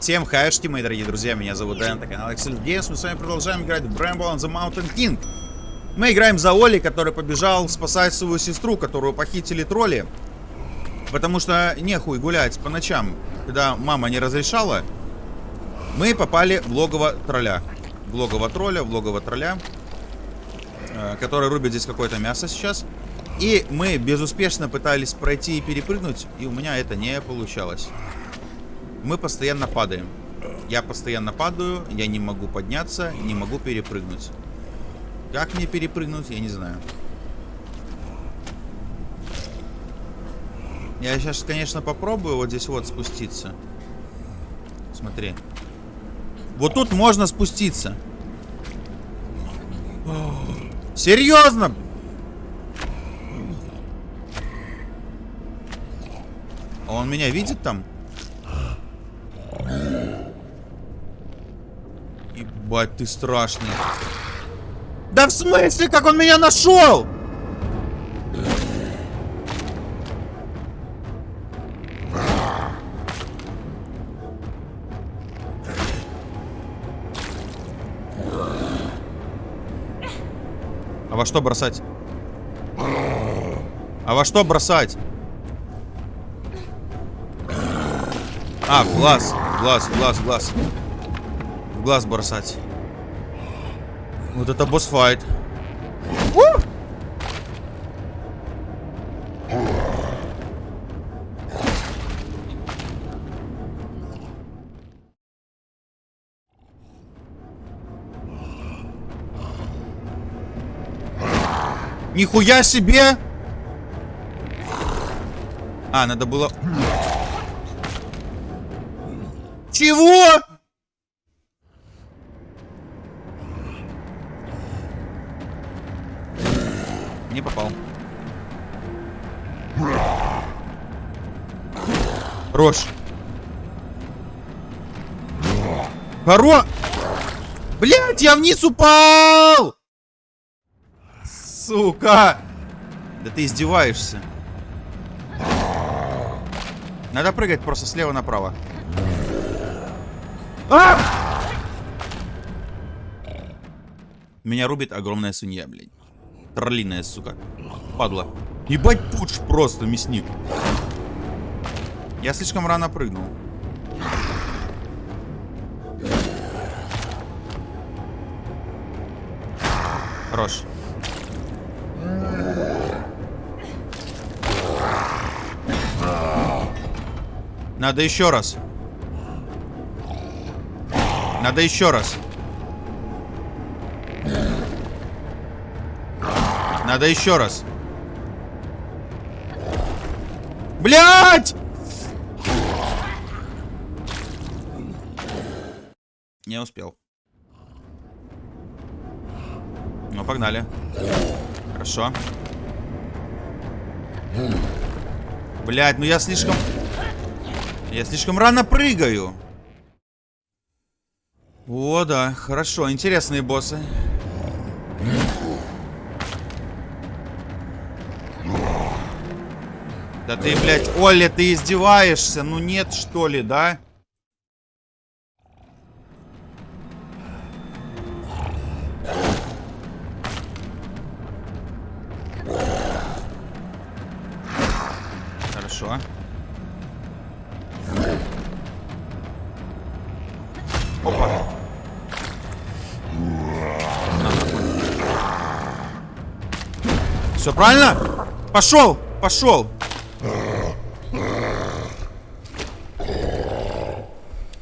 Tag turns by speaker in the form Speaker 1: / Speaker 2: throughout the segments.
Speaker 1: Всем хайшки, мои дорогие друзья, меня зовут Дэн, это канал Excel Games. Мы с вами продолжаем играть в Bramble on the Mountain King. Мы играем за Оли, который побежал спасать свою сестру, которую похитили тролли. Потому что нехуй гулять по ночам, когда мама не разрешала. Мы попали в логово тролля. В логово тролля, в логово тролля. Э, который рубит здесь какое-то мясо сейчас. И мы безуспешно пытались пройти и перепрыгнуть, и у меня это не получалось. Мы постоянно падаем. Я постоянно падаю, я не могу подняться, не могу перепрыгнуть. Как мне перепрыгнуть, я не знаю. Я сейчас, конечно, попробую вот здесь вот спуститься. Смотри. Вот тут можно спуститься. Серьезно? Он меня видит там? Ебать, ты страшный. Да в смысле, как он меня нашел? А во что бросать? А во что бросать? А, глаз. Глаз, глаз, глаз. В глаз бросать. Вот это босс-файт. Нихуя себе! А, надо было... Чего? Не попал. Хорош. Хоро... Блять, я вниз упал! Сука! Да ты издеваешься. Надо прыгать просто слева направо. А! Меня рубит огромная свинья, блядь. Троллиная, сука. Падла. Ебать пуч просто, мясник. Я слишком рано прыгнул. Хорош. Надо еще раз. Надо еще раз. Надо еще раз. Блять! Не успел. Ну, погнали. Хорошо. Блять, ну я слишком... Я слишком рано прыгаю. О, да, хорошо. Интересные боссы. Да ты, блядь, Оля, ты издеваешься? Ну нет, что ли, да? Хорошо. Опа. Все правильно? Пошел, пошел.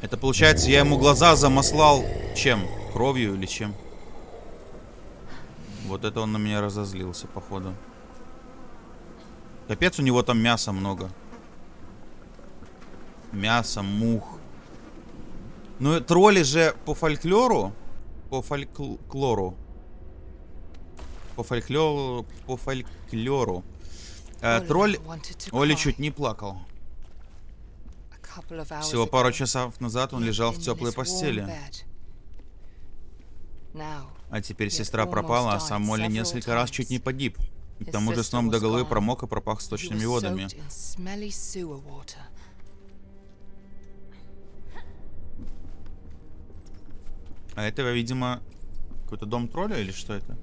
Speaker 1: Это получается, я ему глаза замаслал чем? Кровью или чем? Вот это он на меня разозлился, походу. Капец, у него там мяса много. Мясо, мух. Ну, тролли же по фольклору... По фольклору по фольклору, по фольклору. Э, тролль Оли чуть не плакал. Всего пару часов назад он лежал в теплой постели. А теперь сестра пропала, а сам Молли несколько раз чуть не погиб. к тому же сном до головы промок и пропах сточными водами. А это, видимо, какой-то дом тролля или что это?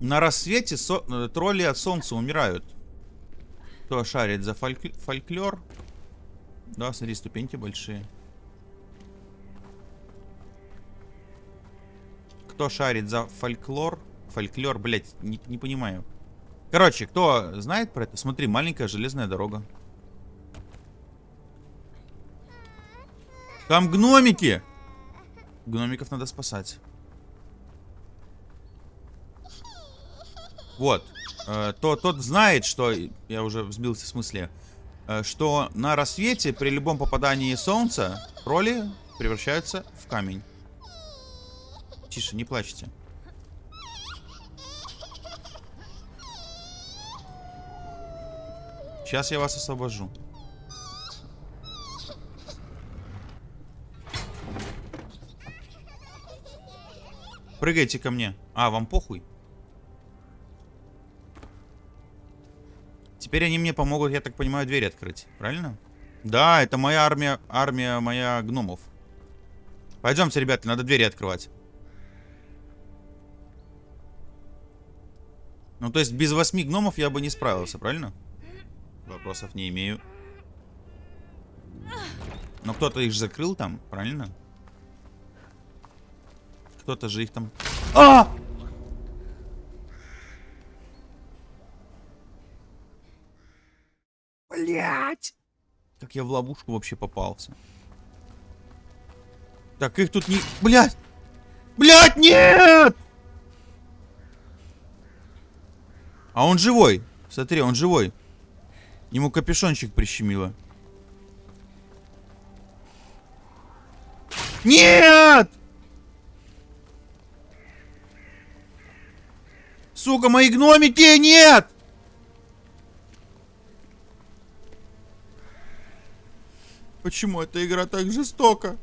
Speaker 1: На рассвете со э, тролли от солнца умирают. Кто шарит за фольк фольклор? Да, смотри, ступеньки большие. Кто шарит за фольклор? Фольклор, блять, не, не понимаю. Короче, кто знает про это? Смотри, маленькая железная дорога. Там гномики! Гномиков надо спасать. Вот. Э, то, тот знает, что... Я уже взбился в смысле. Э, что на рассвете при любом попадании солнца тролли превращаются в камень. Тише, не плачьте. Сейчас я вас освобожу. Прыгайте ко мне. А, вам похуй? Теперь они мне помогут, я так понимаю, дверь открыть. Правильно? Да, это моя армия, армия моя гномов. Пойдемте, ребята, надо двери открывать. Ну, то есть без восьми гномов я бы не справился, правильно? Вопросов не имею. Но кто-то их закрыл там, правильно? Кто-то же их там... А! Блять! Как я в ловушку вообще попался. Так, их тут не... Блять! Блять, нет! А он живой. Смотри, он живой. Ему капюшончик прищемило. Нет! Сука, мои гномики, нет! Почему эта игра так жестока?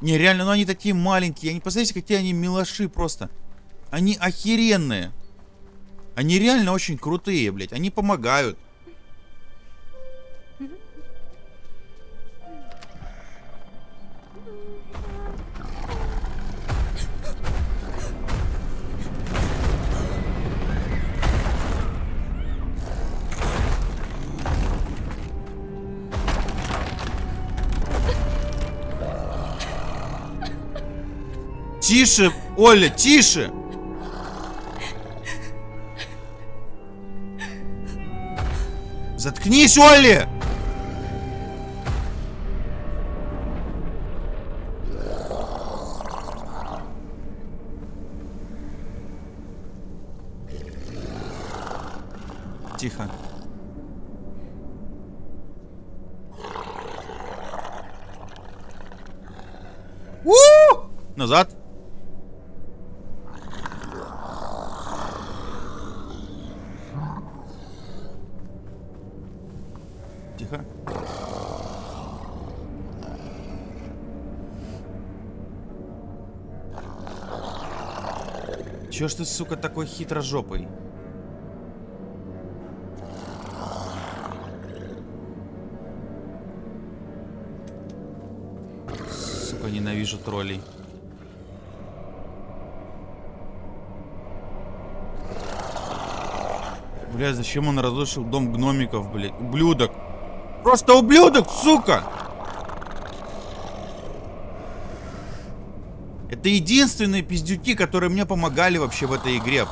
Speaker 1: Не, реально, ну они такие маленькие. Они, посмотрите, какие они милоши просто. Они охеренные. Они реально очень крутые, блядь. Они помогают. Тише, Оля, тише! Заткнись, Олли! Тихо. У -у -у! Назад. Чё ж ты, сука, такой хитрожопый? Сука, ненавижу троллей. Бля, зачем он разрушил дом гномиков, блядь? Ублюдок. Просто ублюдок, сука! Это единственные пиздюки, которые мне помогали вообще в этой игре.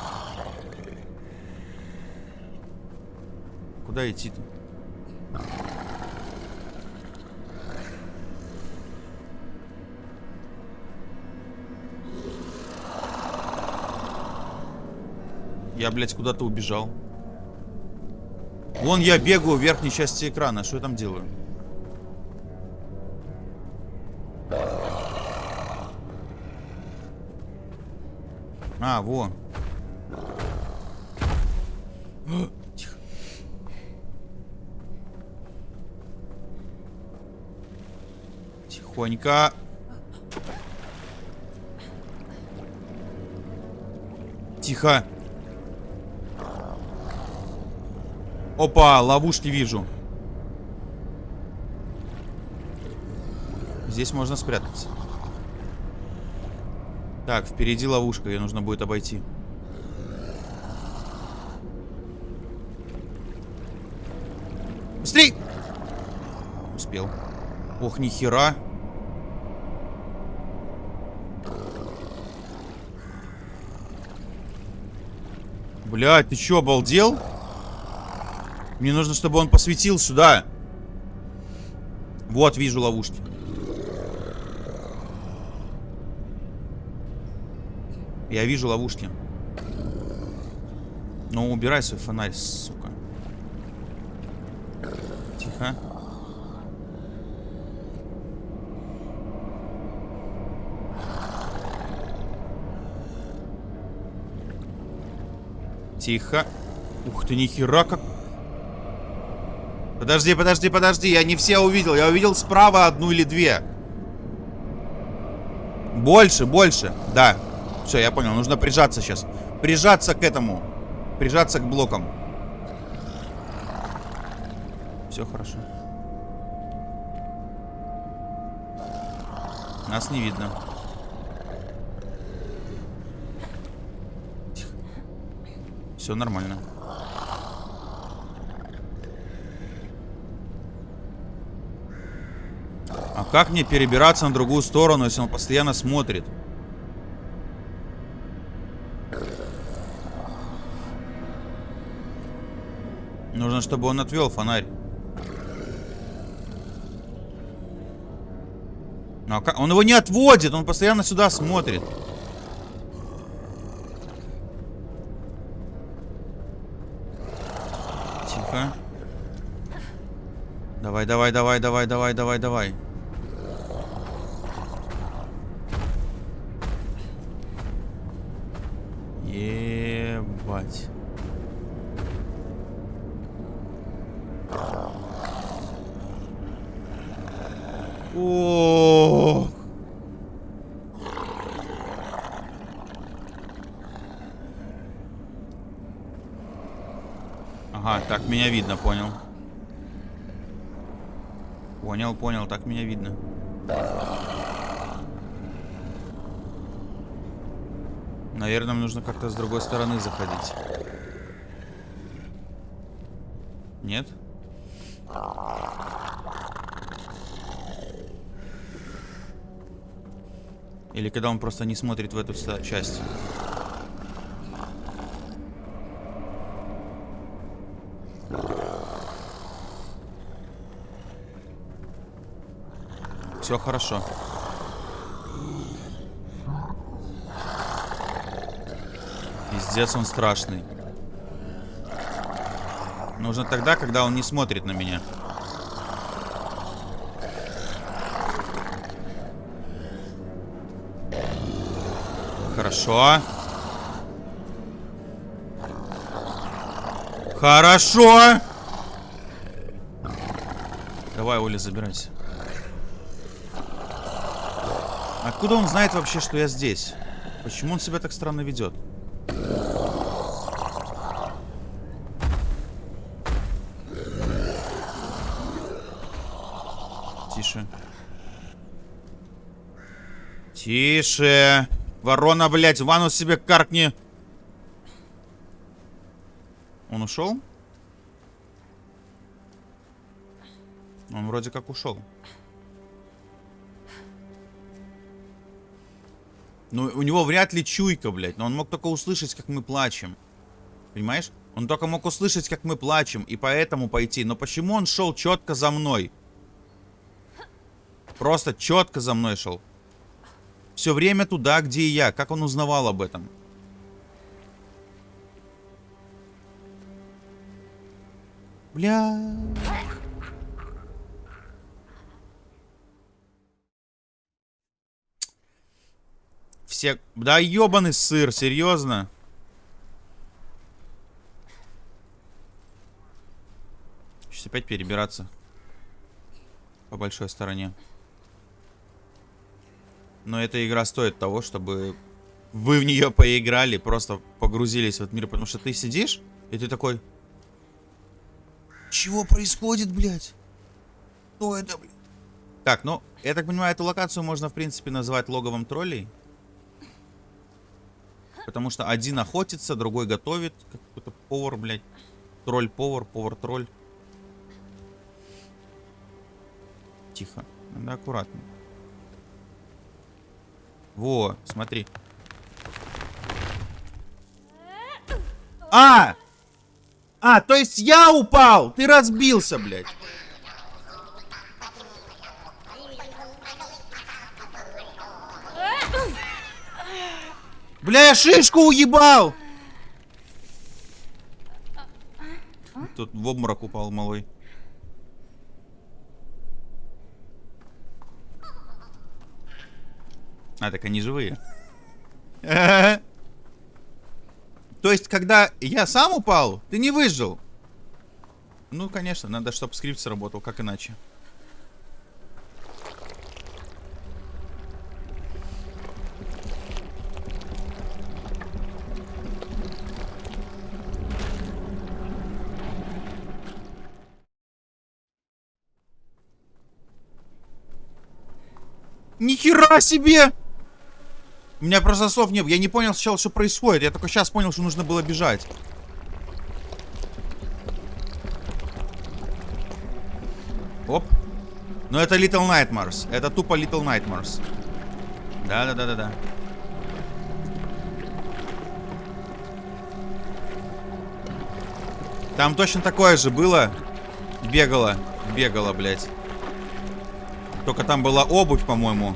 Speaker 1: Куда идти-то? Я, блядь, куда-то убежал. Вон я бегаю в верхней части экрана. Что я там делаю? А, во. Тихо. Тихонько. Тихо. Опа, ловушки вижу. Здесь можно спрятаться. Так, впереди ловушка, ее нужно будет обойти. Быстрей! Успел. Ох, нихера. Блядь, ты чё, обалдел? Мне нужно, чтобы он посветил сюда. Вот, вижу ловушки. Я вижу ловушки. Ну, убирай свой фонарь, сука. Тихо. Тихо. Ух ты, нихера как... Подожди, подожди, подожди. Я не все увидел. Я увидел справа одну или две. Больше, больше. Да. Все, я понял. Нужно прижаться сейчас. Прижаться к этому. Прижаться к блокам. Все хорошо. Нас не видно. Все нормально. А как мне перебираться на другую сторону, если он постоянно смотрит? Нужно, чтобы он отвел фонарь. А как? Он его не отводит, он постоянно сюда смотрит. Давай, давай, давай, давай, давай, давай, давай. Ебать. О. Ага, меня видно, понял. Понял, понял, так меня видно. Наверное, нам нужно как-то с другой стороны заходить. Нет? Или когда он просто не смотрит в эту часть. Все хорошо. Пиздец, он страшный. Нужно тогда, когда он не смотрит на меня. Хорошо. Хорошо. Давай, Оля, забирайся. Откуда он знает вообще, что я здесь? Почему он себя так странно ведет? Тише. Тише. Ворона, блядь, ванну себе каркни. Он ушел? Он вроде как ушел. Ну, у него вряд ли чуйка, блядь. Но он мог только услышать, как мы плачем. Понимаешь? Он только мог услышать, как мы плачем, и поэтому пойти. Но почему он шел четко за мной? Просто четко за мной шел. Все время туда, где и я. Как он узнавал об этом? Бля. Все... Да ебаный сыр, серьезно? Сейчас опять перебираться. По большой стороне. Но эта игра стоит того, чтобы вы в нее поиграли, просто погрузились в этот мир. Потому что ты сидишь, и ты такой... Чего происходит, блядь? Что это, блядь? Так, ну, я так понимаю, эту локацию можно, в принципе, назвать логовом троллей. Потому что один охотится, другой готовит. Какой-то повар, блядь. Тролль-повар, повар-тролль. Тихо. Надо аккуратно. Во, смотри. А! А, то есть я упал! Ты разбился, блядь. Бля, я шишку уебал! Тут в обморок упал малой. А, так они живые. То есть, когда я сам упал, ты не выжил? Ну, конечно, надо, чтобы скрипт сработал, как иначе. Нихера себе! У меня просто слов не было. Я не понял сначала, что происходит. Я только сейчас понял, что нужно было бежать. Оп. Но это Little Nightmares. Это тупо Little Nightmares. Да-да-да-да-да. Там точно такое же было. Бегало. Бегало, блядь. Только там была обувь, по-моему.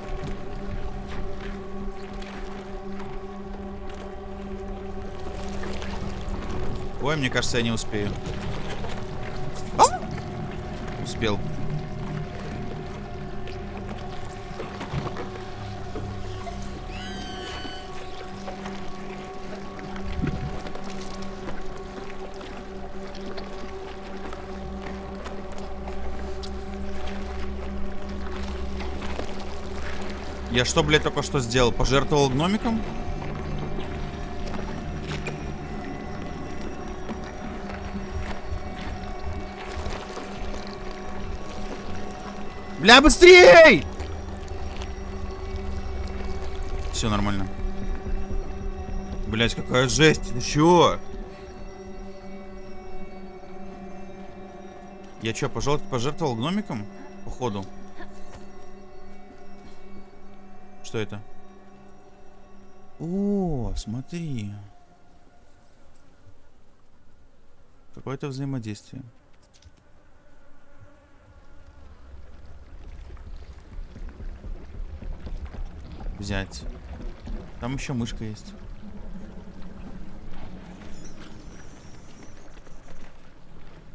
Speaker 1: Ой, мне кажется, я не успею. А? Успел. Я что, блядь, только что сделал? Пожертвовал гномиком? Бля, быстрей! Все нормально. Блять, какая жесть. Ты чего? Я что, пожертвовал гномиком? Походу. Что это? О, смотри. Какое-то взаимодействие. Взять. Там еще мышка есть.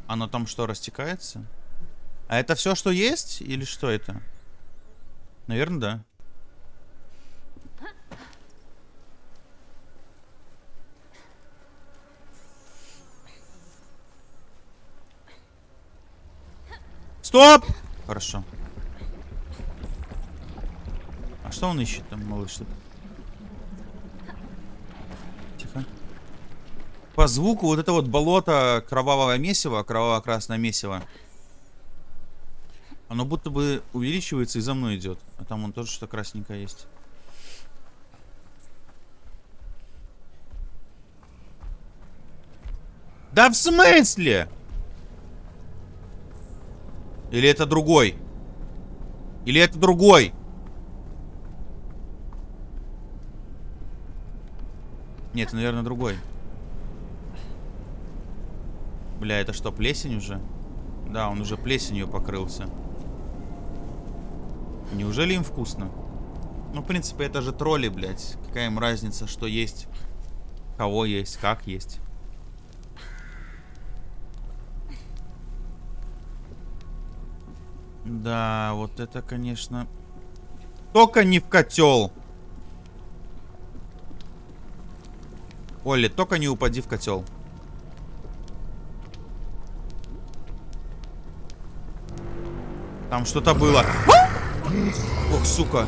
Speaker 1: Оно там что, растекается? А это все, что есть? Или что это? Наверное, да. Стоп! Хорошо. А что он ищет там, малыш? Тихо. По звуку вот это вот болото кровавого месива, кроваво-красное месиво. Оно будто бы увеличивается и за мной идет. А там он тоже что красненькое есть. Да в смысле? Или это другой? Или это другой? Нет, наверное, другой. Бля, это что, плесень уже? Да, он уже плесенью покрылся. Неужели им вкусно? Ну, в принципе, это же тролли, блядь. Какая им разница, что есть, кого есть, как есть. Да, вот это, конечно... Только не в котел. Олли, только не упади в котел. Там что-то было. Ох, сука.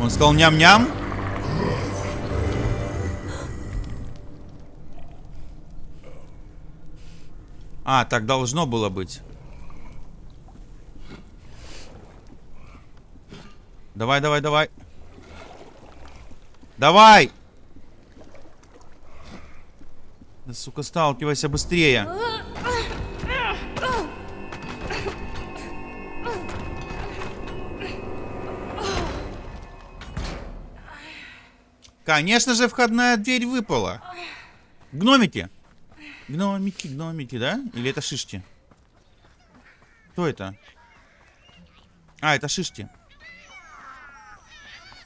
Speaker 1: Он сказал ням-ням. А, так должно было быть. Давай, давай, давай. Давай! Да, сука, сталкивайся быстрее. Конечно же, входная дверь выпала. Гномики. Гномики, гномики, да? Или это шишки? Кто это? А, это шишки.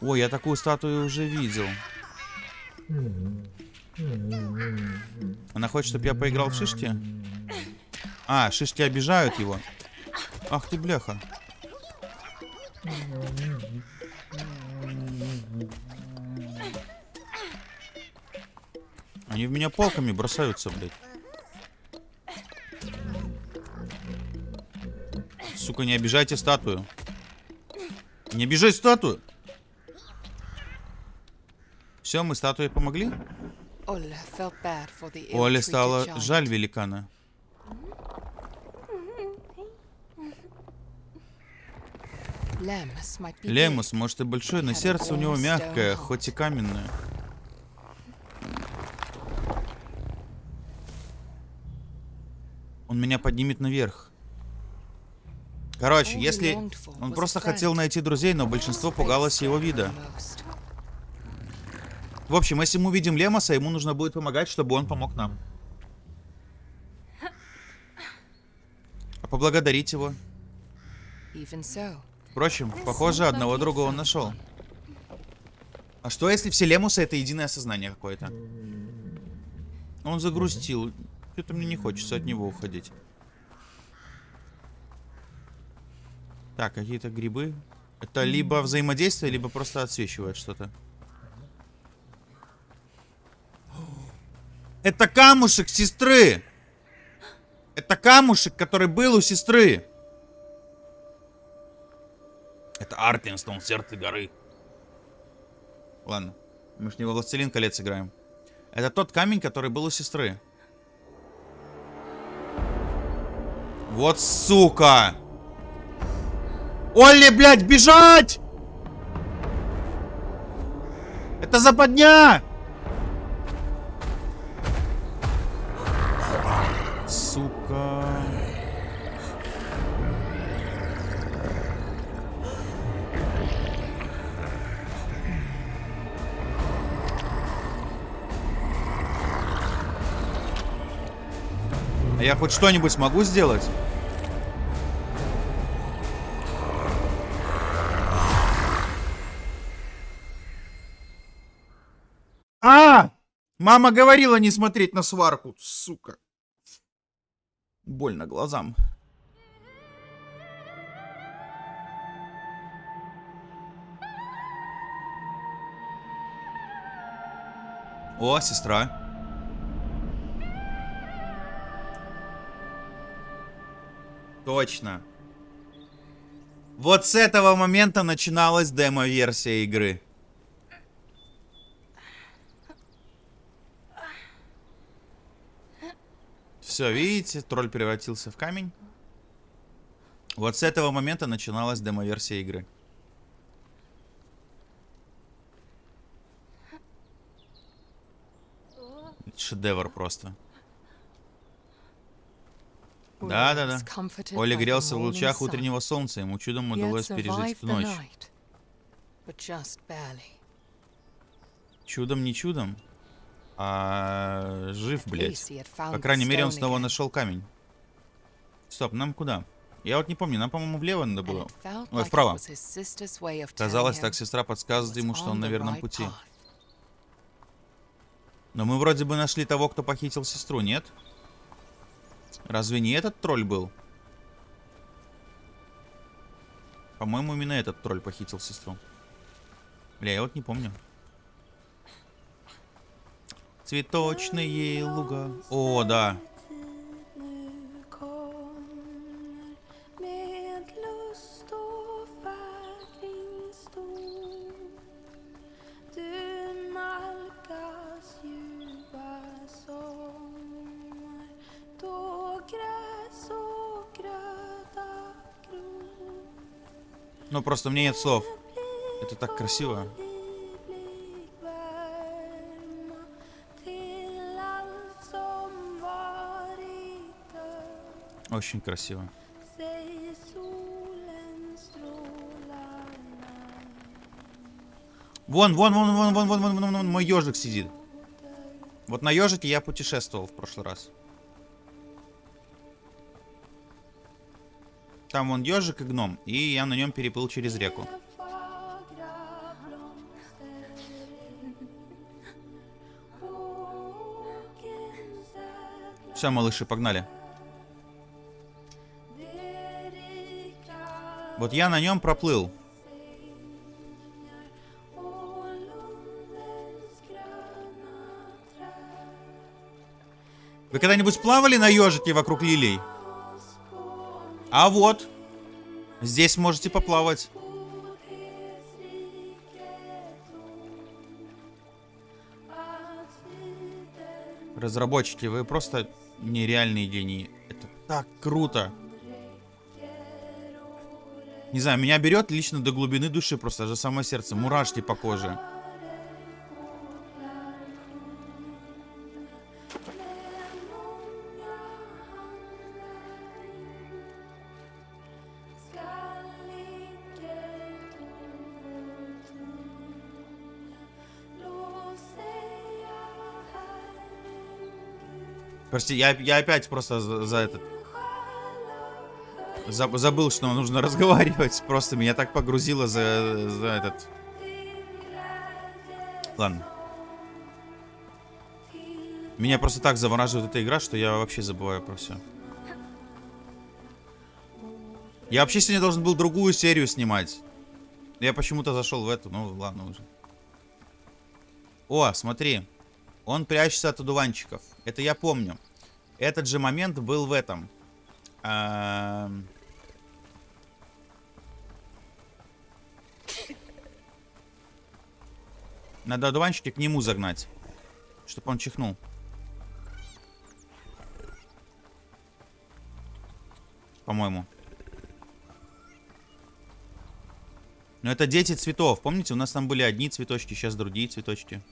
Speaker 1: Ой, я такую статую уже видел. Она хочет, чтобы я поиграл в шишки? А, шишки обижают его. Ах ты, бляха. Они в меня палками бросаются, блядь. Сука, не обижайте статую. Не обижай статую. Все, мы статуе помогли? Оле стало жаль великана. Лемус, может и большой, но сердце у него мягкое, хоть и каменное. Он меня поднимет наверх. Короче, если... Он просто хотел найти друзей, но большинство пугалось его вида. В общем, если мы увидим Лемоса, ему нужно будет помогать, чтобы он помог нам. А поблагодарить его. Впрочем, похоже, одного друга он нашел. А что, если все Лемусы это единое сознание какое-то? Он загрустил. Что-то мне не хочется от него уходить. Так, какие-то грибы. Это либо взаимодействие, либо просто отсвечивает что-то. Это камушек сестры. Это камушек, который был у сестры. Это Артинстон, сердце горы. Ладно. Мы же не во Властелин колец играем. Это тот камень, который был у сестры. Вот сука! Олли, блядь, бежать! Это западня! сука. А я хоть что-нибудь смогу сделать? Мама говорила не смотреть на сварку, сука. Больно глазам. О, сестра. Точно. Вот с этого момента начиналась демо-версия игры. Все, видите, тролль превратился в камень. Вот с этого момента начиналась демо-версия игры. Шедевр просто. Да-да-да. Оля грелся в лучах утреннего солнца. Ему чудом удалось пережить эту ночь. Чудом не чудом. А, жив, блядь. По крайней мере, он снова нашел камень. Стоп, нам куда? Я вот не помню, нам, по-моему, влево надо было. Ой, вправо. Казалось, так сестра подсказывает ему, что он на верном пути. Но мы вроде бы нашли того, кто похитил сестру, нет? Разве не этот тролль был? По-моему, именно этот тролль похитил сестру. Бля, я вот не помню. Цветочные луга. О, да. Ну, просто мне нет слов. Это так красиво. Очень красиво. Вон, вон, вон, вон, вон, вон, вон, вон, вон, мой ежик сидит. Вот на ежике я путешествовал в прошлый раз. Там вон ежик и гном, и я на нем переплыл через реку. Все, малыши, погнали. Вот я на нем проплыл. Вы когда-нибудь плавали на ежике вокруг лилий? А вот. Здесь можете поплавать. Разработчики, вы просто нереальные гении. Это так круто. Не знаю, меня берет лично до глубины души, просто же самое сердце, мурашки по коже. Прости, я, я опять просто за, за этот... За, забыл, что нужно разговаривать. Просто меня так погрузило за, за этот... Ладно. Меня просто так завораживает эта игра, что я вообще забываю про все. Я вообще сегодня должен был другую серию снимать. Я почему-то зашел в эту. Ну, ладно уже. О, смотри. Он прячется от одуванчиков. Это я помню. Этот же момент был в этом. А... Надо одуванчики к нему загнать. Чтобы он чихнул. По-моему. Но это дети цветов. Помните, у нас там были одни цветочки, сейчас другие цветочки.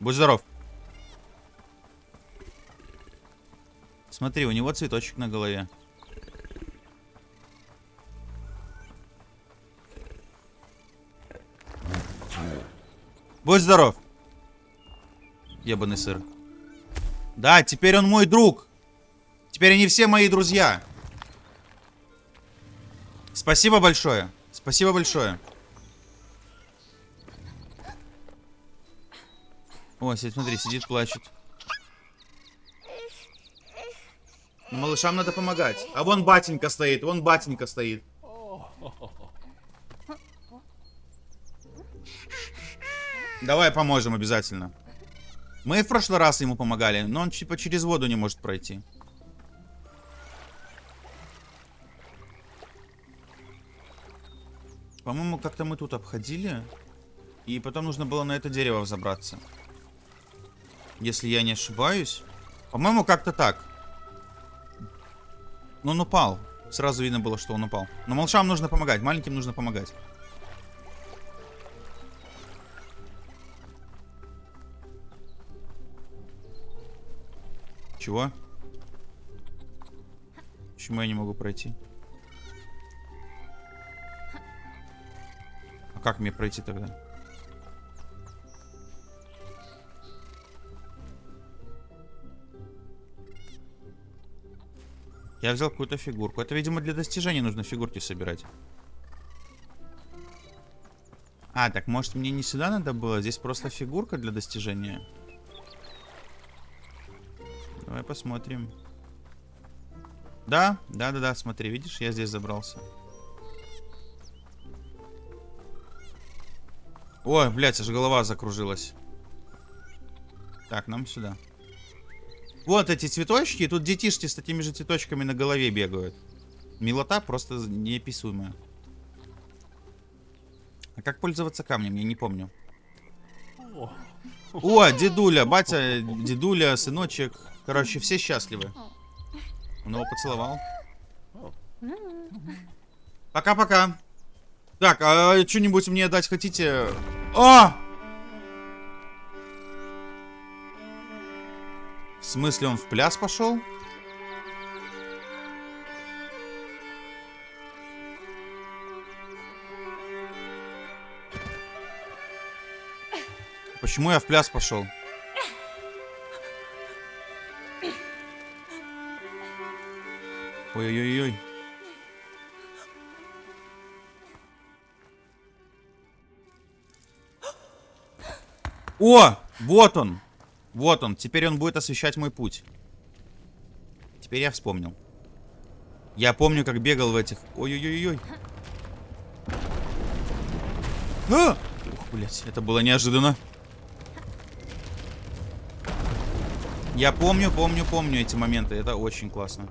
Speaker 1: Будь здоров. Смотри, у него цветочек на голове. Будь здоров. Ебаный сыр. Да, теперь он мой друг. Теперь они все мои друзья. Спасибо большое. Спасибо большое. О, смотри, сидит, плачет. Ну, малышам надо помогать. А вон батенька стоит, вон батенька стоит. Давай поможем обязательно. Мы в прошлый раз ему помогали, но он типа через воду не может пройти. По-моему, как-то мы тут обходили. И потом нужно было на это дерево взобраться. Если я не ошибаюсь. По-моему, как-то так. Но он упал. Сразу видно было, что он упал. Но малышам нужно помогать. Маленьким нужно помогать. Чего? Почему я не могу пройти? А как мне пройти тогда? Я взял какую-то фигурку. Это, видимо, для достижения нужно фигурки собирать. А, так может мне не сюда надо было? Здесь просто фигурка для достижения. Давай посмотрим. Да, да, да, да, смотри, видишь, я здесь забрался. Ой, блядь, аж голова закружилась. Так, нам сюда. Вот эти цветочки, тут детишки с такими же цветочками на голове бегают. Милота просто неописуемая. А как пользоваться камнем, я не помню. О, дедуля, батя, дедуля, сыночек. Короче, все счастливы. Он его поцеловал. Пока-пока. Так, а что-нибудь мне дать хотите? А! В смысле, он в пляс пошел? Почему я в пляс пошел? Ой-ой-ой. О! Вот он! Вот он. Теперь он будет освещать мой путь. Теперь я вспомнил. Я помню, как бегал в этих... Ой-ой-ой-ой. А! Ух, блядь, это было неожиданно. Я помню, помню, помню эти моменты. Это очень классно.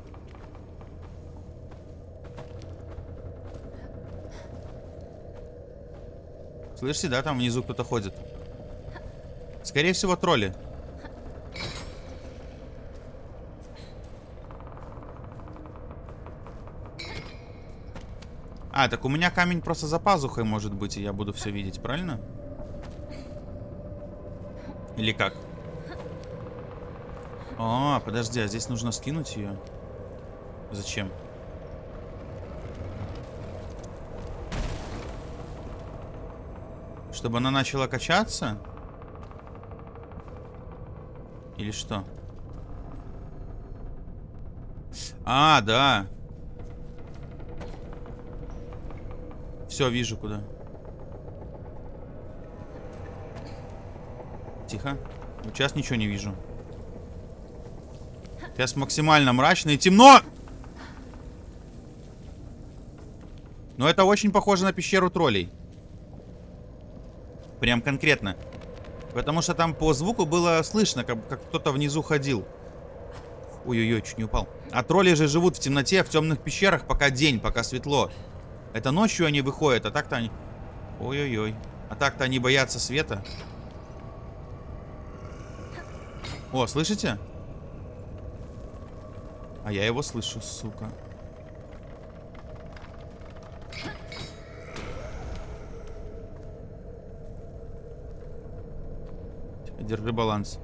Speaker 1: Слышите, да, там внизу кто-то ходит. Скорее всего, тролли. А, так у меня камень просто за пазухой может быть, и я буду все видеть, правильно? Или как? А, подожди, а здесь нужно скинуть ее? Зачем? Чтобы она начала качаться? Или что? А, да. Все, вижу куда. Тихо. Сейчас ничего не вижу. Сейчас максимально мрачно и темно. Но это очень похоже на пещеру троллей. Прям конкретно. Потому что там по звуку было слышно, как, как кто-то внизу ходил. Ой-ой-ой, чуть не упал. А тролли же живут в темноте, в темных пещерах, пока день, пока светло. Это ночью они выходят, а так-то они... Ой-ой-ой. А так-то они боятся света. О, слышите? А я его слышу, сука. Держи баланс.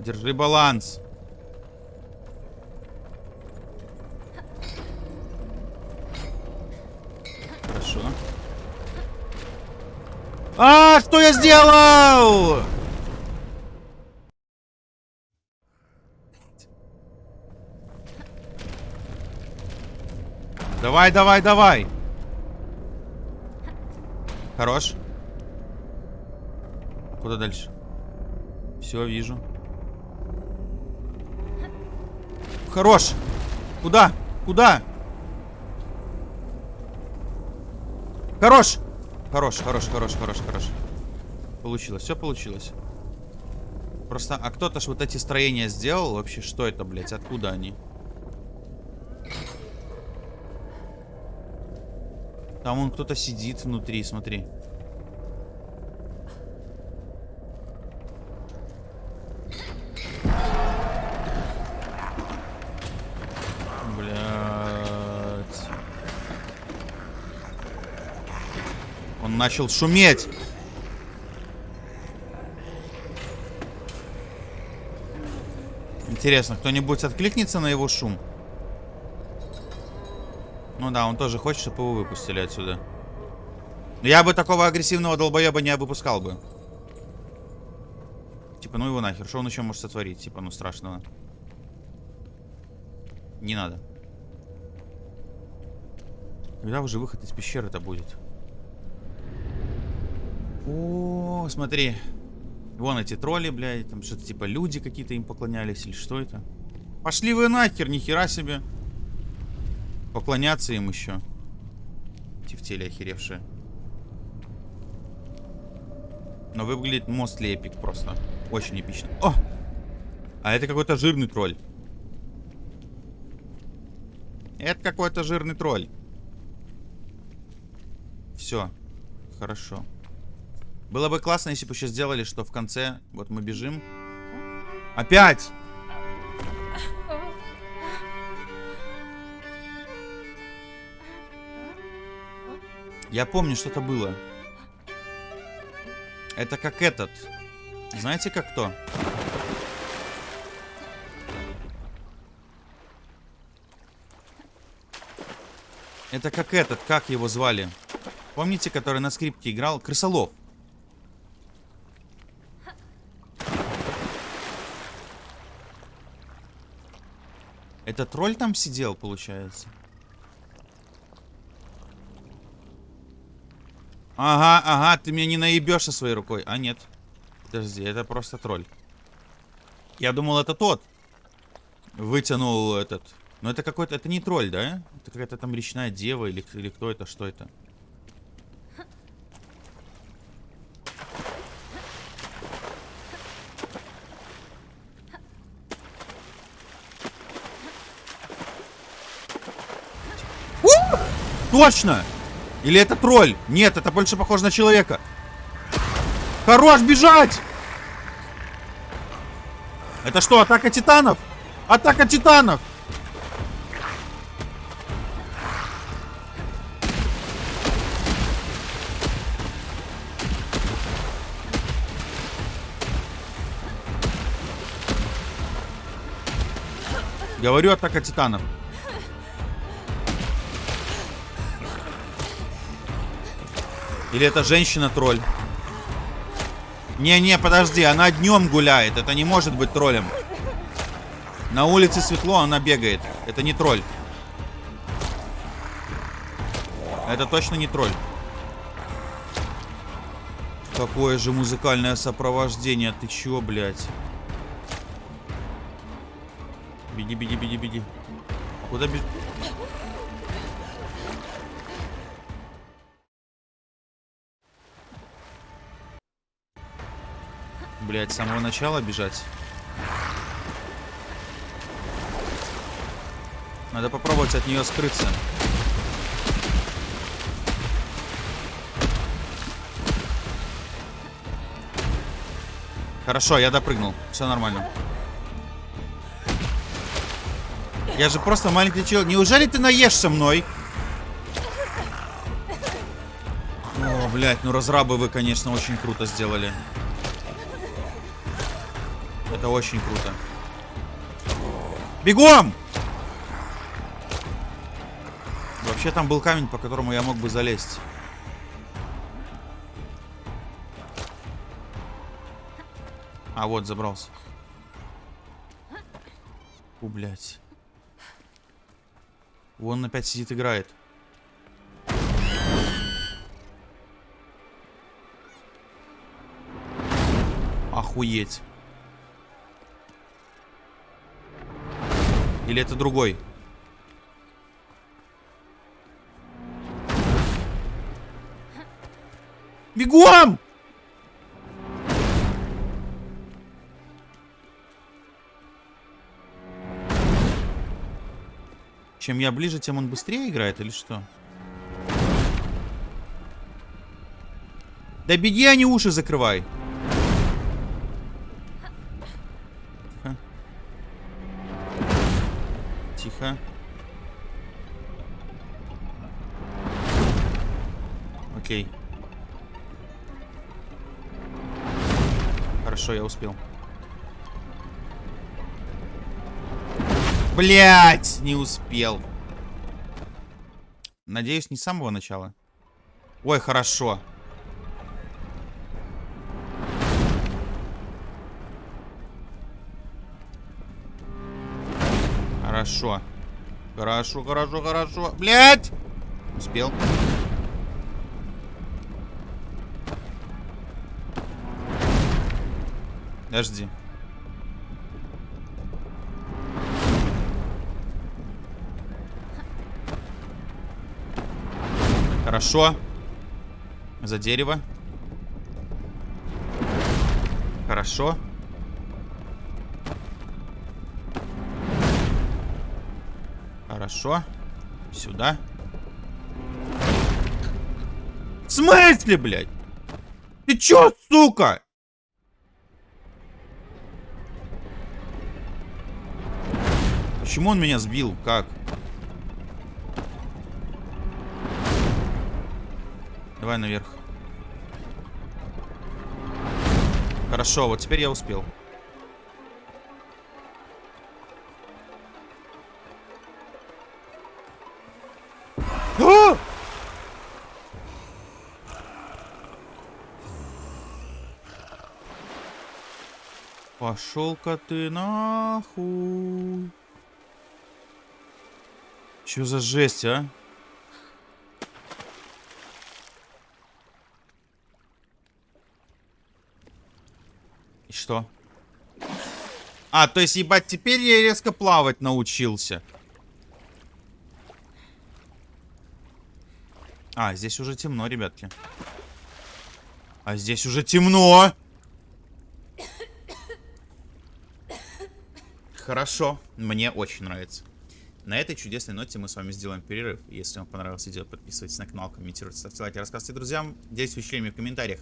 Speaker 1: Держи баланс. Хорошо. А, что я сделал? Давай, давай, давай. Хорош. Куда дальше? Все, вижу. Хорош. Куда? Куда? Хорош. Хорош, хорош, хорош, хорош, хорош. Получилось, все получилось. Просто, а кто-то ж вот эти строения сделал вообще? Что это, блядь? Откуда они? Там он кто-то сидит внутри, смотри. Блять. Он начал шуметь. Интересно, кто-нибудь откликнется на его шум? Ну да, он тоже хочет, чтобы его выпустили отсюда. Я бы такого агрессивного долбоеба не выпускал бы. Типа, ну его нахер. Что он еще может сотворить? Типа, ну страшного. Не надо. Когда уже выход из пещеры-то будет? О, смотри. Вон эти тролли, блядь. Там что-то типа люди какие-то им поклонялись. Или что это? Пошли вы нахер, нихера себе. Поклоняться им еще. Тефтели охеревшие. Но выглядит мост эпик просто. Очень эпично. О! А это какой-то жирный тролль. Это какой-то жирный тролль. Все. Хорошо. Было бы классно, если бы еще сделали, что в конце... Вот мы бежим. Опять! Я помню, что-то было. Это как этот. Знаете, как кто? Это как этот, как его звали? Помните, который на скрипке играл? Крысолов. Это тролль там сидел, получается? Ага, ага, ты меня не наебешь своей рукой. А, нет. Подожди, это просто тролль. Я думал, это тот. Вытянул этот. Но это какой-то... Это не тролль, да? Это какая-то там речная дева или, или кто это, что это? Точно! Или это тролль? Нет, это больше похоже на человека. Хорош бежать! Это что, атака титанов? Атака титанов! Говорю, атака титанов. Или это женщина-тролль? Не-не, подожди, она днем гуляет. Это не может быть троллем. На улице светло, она бегает. Это не тролль. Это точно не тролль. Какое же музыкальное сопровождение. Ты чё, блядь? Беги, беги, беги, беги. Куда беги? Блять, с самого начала бежать. Надо попробовать от нее скрыться. Хорошо, я допрыгнул. Все нормально. Я же просто маленький человек. Неужели ты наешься мной? О, блядь, ну разрабы вы, конечно, очень круто сделали. Это очень круто. Бегом! Вообще там был камень, по которому я мог бы залезть. А, вот, забрался. У, блядь. Вон опять сидит, играет. Охуеть. Или это другой? Бегом! Чем я ближе, тем он быстрее играет или что? Да беги, а не уши закрывай. Тихо. Окей. Хорошо, я успел. Блять, не успел. Надеюсь, не с самого начала. Ой, хорошо. Хорошо. Хорошо, хорошо, хорошо. Блять! Успел. Подожди. Хорошо. За дерево. Хорошо. Хорошо. Сюда. В смысле, блядь? Ты чё, сука? Почему он меня сбил? Как? Давай наверх. Хорошо, вот теперь я успел. Пошел-ка ты нахуй. Че за жесть, а? И что? А, то есть, ебать, теперь я резко плавать научился. А, здесь уже темно, ребятки. А здесь уже темно. Хорошо, мне очень нравится. На этой чудесной ноте мы с вами сделаем перерыв. Если вам понравилось видео, подписывайтесь на канал, комментируйте, ставьте лайки, рассказывайте друзьям, делитесь впечатлениями в комментариях.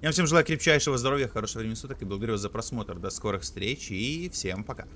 Speaker 1: Я вам всем желаю крепчайшего здоровья, хорошего времени суток и благодарю вас за просмотр. До скорых встреч и всем пока.